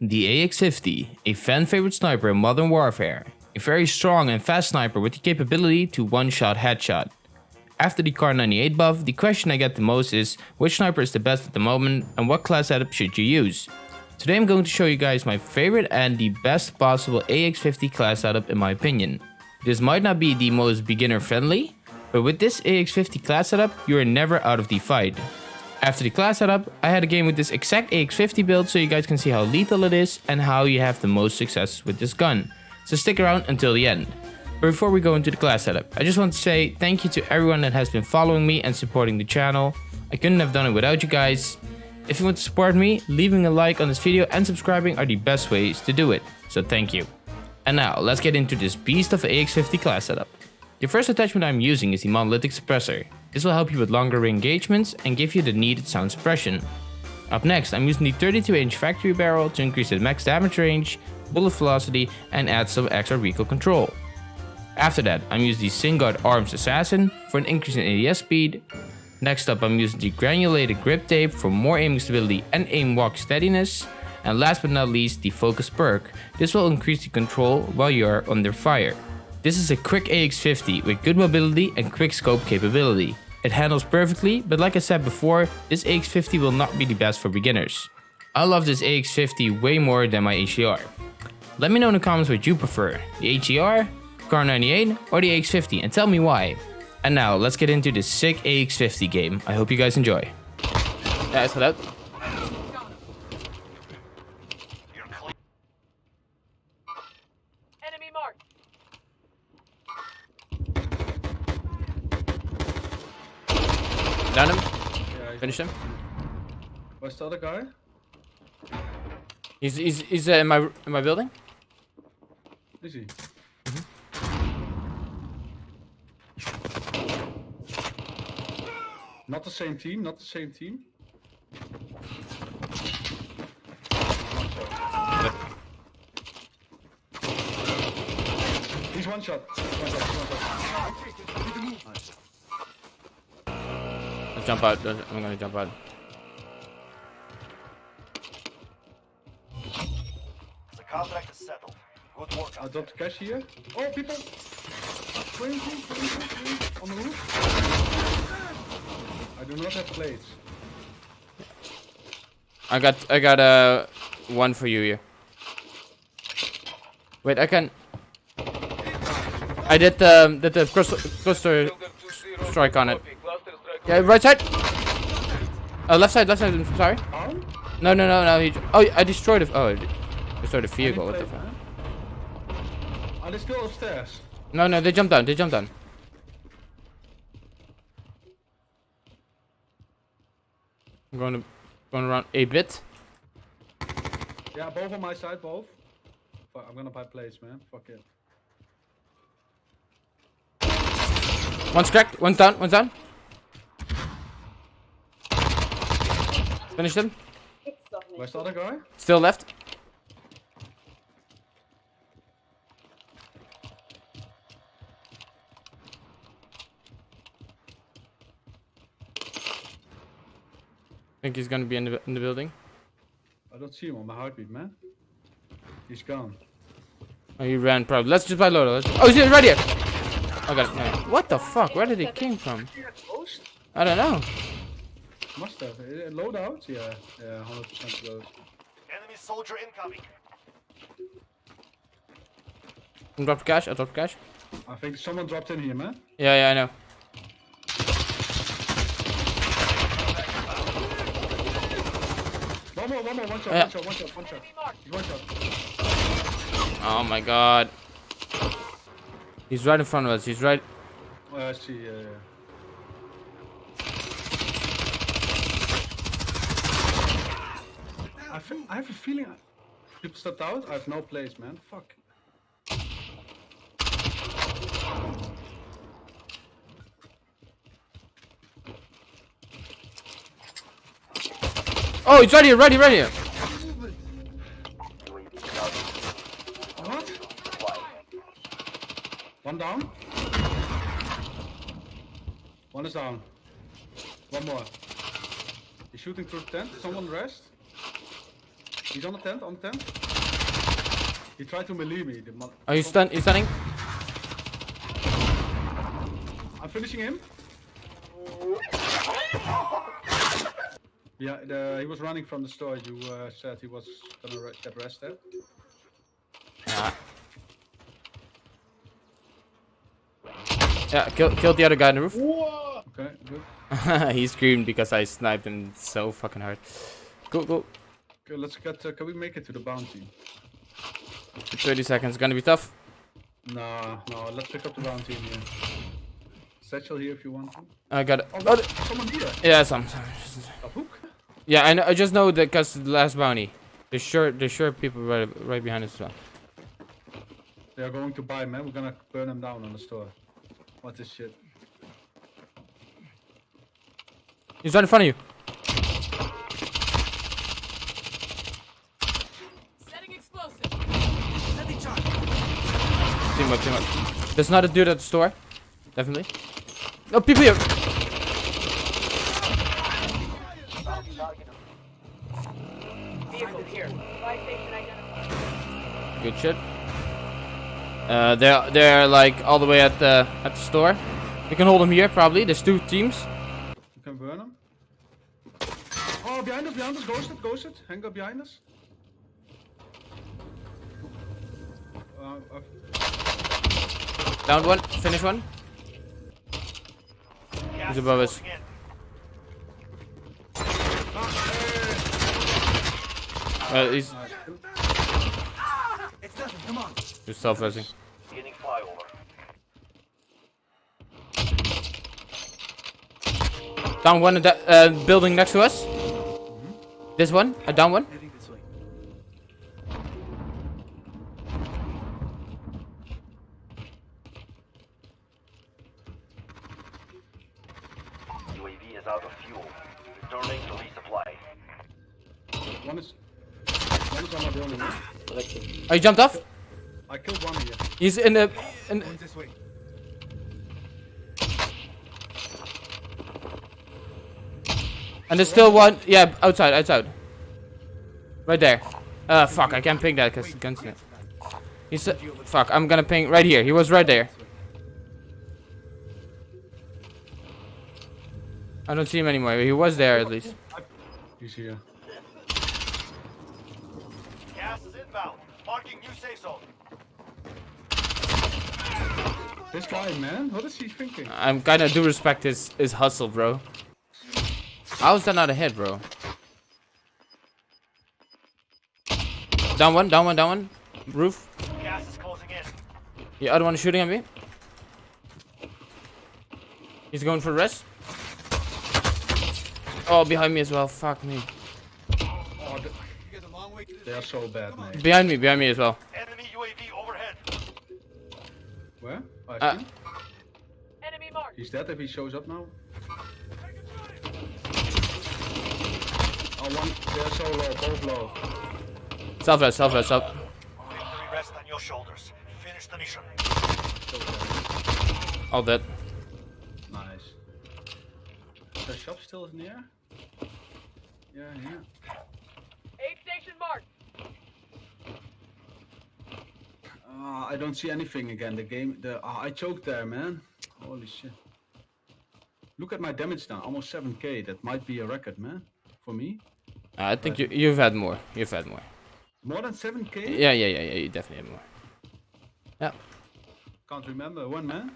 The AX-50, a fan favorite sniper in Modern Warfare, a very strong and fast sniper with the capability to one-shot headshot. After the Kar 98 buff, the question I get the most is which sniper is the best at the moment and what class setup should you use. Today I'm going to show you guys my favorite and the best possible AX50 class setup in my opinion. This might not be the most beginner friendly, but with this AX50 class setup you are never out of the fight. After the class setup, I had a game with this exact AX50 build so you guys can see how lethal it is and how you have the most success with this gun. So stick around until the end. But before we go into the class setup, I just want to say thank you to everyone that has been following me and supporting the channel. I couldn't have done it without you guys. If you want to support me, leaving a like on this video and subscribing are the best ways to do it. So thank you. And now, let's get into this beast of AX50 class setup. The first attachment I'm using is the monolithic suppressor. This will help you with longer engagements and give you the needed sound suppression. Up next, I'm using the 32 inch factory barrel to increase the max damage range, bullet velocity and add some extra recoil control. After that, I'm using the Singuard Arms Assassin for an increase in ADS speed, Next up I'm using the granulated grip tape for more aiming stability and aim walk steadiness. And last but not least the focus perk. This will increase the control while you are under fire. This is a quick AX50 with good mobility and quick scope capability. It handles perfectly, but like I said before, this AX50 will not be the best for beginners. I love this AX50 way more than my HDR. Let me know in the comments what you prefer, the HDR, Kar 98 or the AX50 and tell me why. And now, let's get into this sick AX50 game. I hope you guys enjoy. Yeah, is that Enemy marked. Down him. Yeah, Finish him. Where's the other guy? He's he's he's uh, in my in my building. Is he? Not the same team, not the same team. He's one shot. One shot, one shot. Let's jump out. I'm gonna jump out. The contract is settled. Good work I out dropped cash here. Oh, people! 20, 20, 20, on the roof. I do not have plates. I got I got uh one for you here. Wait, I can. I did the did the cluster, cluster strike on it. Yeah, right side. Uh, left side, left side. I'm sorry. No, no, no, no. He, oh, I destroyed it. Oh, I destroyed the vehicle. What the fuck? Are they still upstairs? No, no, they jumped down. They jumped down. I'm going to going around a bit. Yeah, both on my side, both. Fuck, I'm gonna buy plates, man. Fuck it. One's cracked. One's down. One's down. Finished him. Where's the other guy? Still left. think he's gonna be in the in the building. I don't see him on my heartbeat, man. He's gone. Oh, he ran probably. Let's just buy Lodo. Let's... Oh, he's right here. I got it. No. What the fuck? Where did he came from? I don't know. Must have. Uh, Load out? Yeah, yeah, 100% load. Enemy soldier incoming. I dropped cash. I dropped cash. I think someone dropped in here, man. Yeah, yeah, I know. One more, one more, one shot, Yeah. one shot, one shot, one shot. One shot. Oh my god. He's right in front of us. He's right. Oh, I see, yeah, yeah. I, I have a feeling I- people stepped out. I have no place, man. Fuck. Oh, he's right here. Right here. Right here. What? One down. One is down. One more. He's shooting through the tent. Someone rest. He's on the tent, on the tent. He tried to melee me. The Are you stun? You stunning? I'm finishing him. Yeah, the, he was running from the store. You uh, said he was gonna get rested. Yeah. Yeah, kill, killed the other guy on the roof. Okay, good. he screamed because I sniped him so fucking hard. Go, go. Let's get. Uh, can we make it to the bounty? 30 seconds, gonna be tough. Nah, no. Let's pick up the bounty in here. Satchel here if you want to. I got it. Oh, Oh, look, someone here. yeah, some. A hook. Yeah, I know. I just know that because the last bounty. There's sure, there's sure people right, right behind us as well. They are going to buy, man. We're gonna burn them down on the store. What this shit? He's right in front of you. Team up, team up. There's not a dude at the store. Definitely. No, people here. Good shit. Uh, they're they're like all the way at the at the store. We can hold them here probably. There's two teams. You can burn them. Oh, behind us, behind us. Ghosted, ghosted. Hang up behind us. Uh, uh, Down one. Finish one. He's above us. Uh, he's he's self-resing. Down one that uh, building next to us. This one. A down one. UAV is out of fuel. Returning to resupply. One is. One is on my building. man. Oh, he jumped off. I killed one here. He's in the. In, and there's still one. Yeah, outside, outside. Right there. Uh, fuck, I can't ping that because the gun's in it. He's. Uh, fuck, I'm gonna ping right here. He was right there. I don't see him anymore. He was there at least. He's here. Gas is inbound. Marking new safe zone. This guy, man. What is he thinking? I'm kinda do respect his his hustle, bro. How is that not a hit, bro? Down one, down one, down one. Roof. Gas is closing in. The other one is shooting at me. He's going for the rest. Oh, behind me as well. Fuck me. Oh, they are so bad, man. Behind me, behind me as well. Enemy UAV overhead. Where? Oh, I Uh, see him. Enemy marked. He's dead if he shows up now. Oh, one. They're so low. Both low. Self rest, self rest, self. Victory rests on your shoulders. Finish the mission. All dead. Nice. The shop still in the air? Yeah, yeah. Aid station marked. Uh, I don't see anything again. The game, the uh, I choked there, man. Holy shit. Look at my damage now, almost 7k. That might be a record, man. For me, Uh, I think you you've had more. You've had more. more than 7k. Yeah, yeah, yeah, yeah. You definitely have more. Yeah. Can't remember one, man.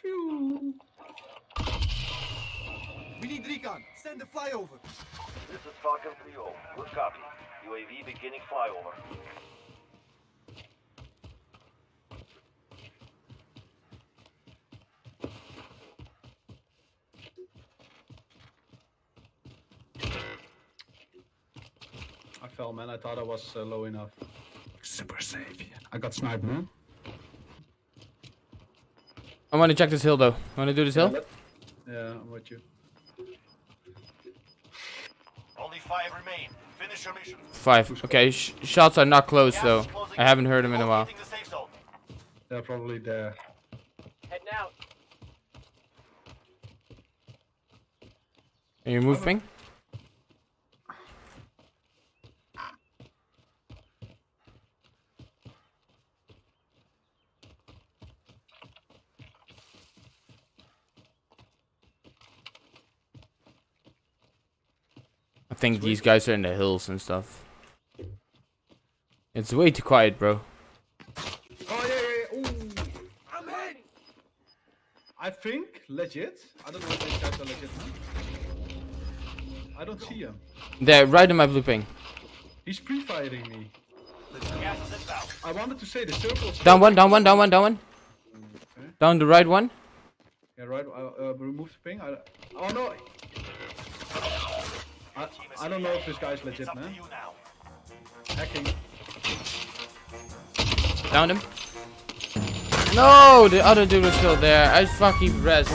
Phew. We need recon. Send the flyover. This is Falcon 3-0. Good copy. UAV beginning flyover. I fell, man. I thought I was uh, low enough. Super safe. I got sniped, man. I want to check this hill though. Want to do this hill? Yeah, I'm with you. Only five remain. Finish your mission. Five. Okay, sh shots are not close Gas though. is I haven't heard them in a while. Locating the safe zone. They're probably there. Heading out. Are you moving? Think these guys are in the hills and stuff. It's way too quiet, bro. Oh yeah, yeah, yeah. Ooh. I'm hit! I think legit. I don't know if these guys are legit. I don't see him. They're right in my blue ping. He's pre-firing me. I wanted to say the circle's Down one, down one, down one, down one. Okay. Down the right one. Yeah, right. Uh, uh, remove the ping. I, oh no. I, I don't know if this guy's legit, It's up to man. Hacking. Down him. No, the other dude is still there. I fucking rest.